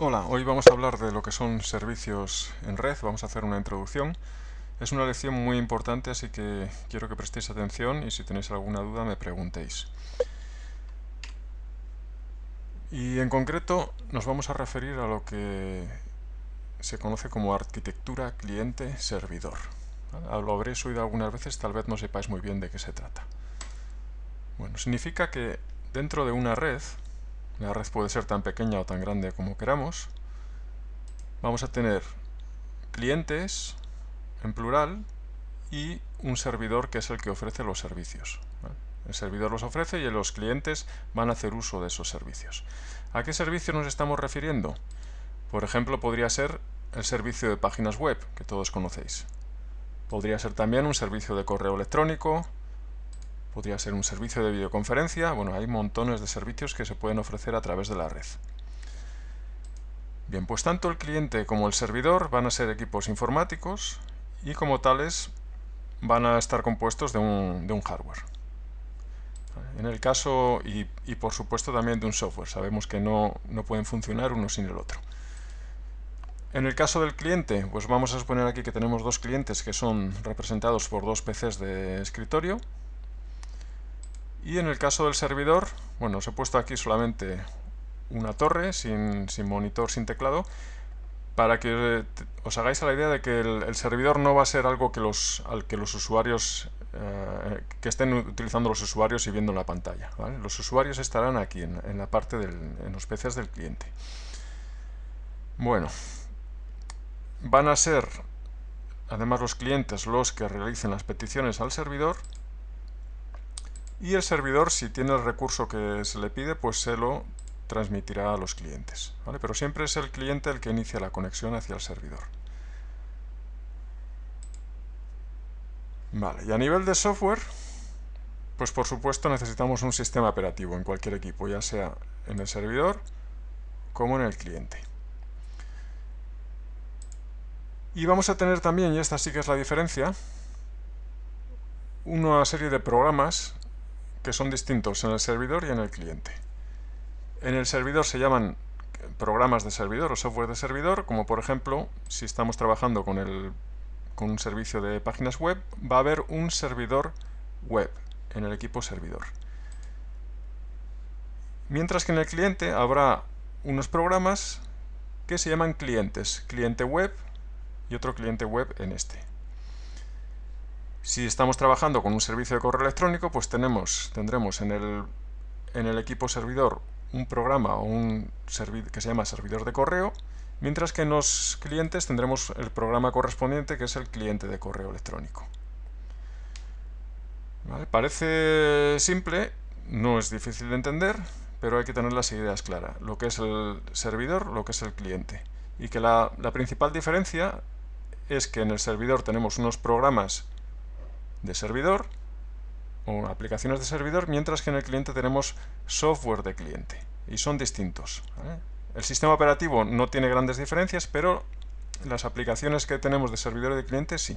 Hola, hoy vamos a hablar de lo que son servicios en red, vamos a hacer una introducción. Es una lección muy importante, así que quiero que prestéis atención y si tenéis alguna duda me preguntéis. Y en concreto nos vamos a referir a lo que se conoce como arquitectura cliente-servidor. Lo habréis oído algunas veces, tal vez no sepáis muy bien de qué se trata. Bueno, significa que dentro de una red la red puede ser tan pequeña o tan grande como queramos, vamos a tener clientes en plural y un servidor que es el que ofrece los servicios. El servidor los ofrece y los clientes van a hacer uso de esos servicios. ¿A qué servicio nos estamos refiriendo? Por ejemplo, podría ser el servicio de páginas web, que todos conocéis. Podría ser también un servicio de correo electrónico, podría ser un servicio de videoconferencia, bueno, hay montones de servicios que se pueden ofrecer a través de la red. Bien, pues tanto el cliente como el servidor van a ser equipos informáticos y como tales van a estar compuestos de un, hardware. En el caso, y, por supuesto también de un software, sabemos que no, no pueden funcionar uno sin el otro. En el caso del cliente, pues vamos a suponer aquí que tenemos dos clientes que son representados por dos PCs de escritorio, y en el caso del servidor, bueno, os he puesto aquí solamente una torre sin, monitor, sin teclado, para que os hagáis a la idea de que el, servidor no va a ser algo que los, al que los usuarios eh, que estén utilizando los usuarios y viendo la pantalla. Los usuarios estarán aquí, en, en la parte del, en los PCs del cliente. Bueno, van a ser además los clientes los que realicen las peticiones al servidor y el servidor, si tiene el recurso que se le pide, pues se lo transmitirá a los clientes. Pero siempre es el cliente el que inicia la conexión hacia el servidor. Vale, y a nivel de software, pues por supuesto necesitamos un sistema operativo en cualquier equipo, ya sea en el servidor como en el cliente. Y vamos a tener también, y esta sí que es la diferencia, una serie de programas que son distintos en el servidor y en el cliente. En el servidor se llaman programas de servidor o software de servidor, como por ejemplo, si estamos trabajando con, el, con un servicio de páginas web, va a haber un servidor web en el equipo servidor. Mientras que en el cliente habrá unos programas que se llaman clientes, cliente web y otro cliente web en este. Si estamos trabajando con un servicio de correo electrónico, pues tenemos, tendremos en el, equipo servidor un programa o un que se llama servidor de correo, mientras que en los clientes tendremos el programa correspondiente que es el cliente de correo electrónico. Parece simple, no es difícil de entender, pero hay que tener las ideas claras, lo que es el servidor, lo que es el cliente. Y que la principal diferencia es que en el servidor tenemos unos programas de servidor o aplicaciones de servidor, mientras que en el cliente tenemos software de cliente y son distintos. El sistema operativo no tiene grandes diferencias, pero las aplicaciones que tenemos de servidor y de cliente sí.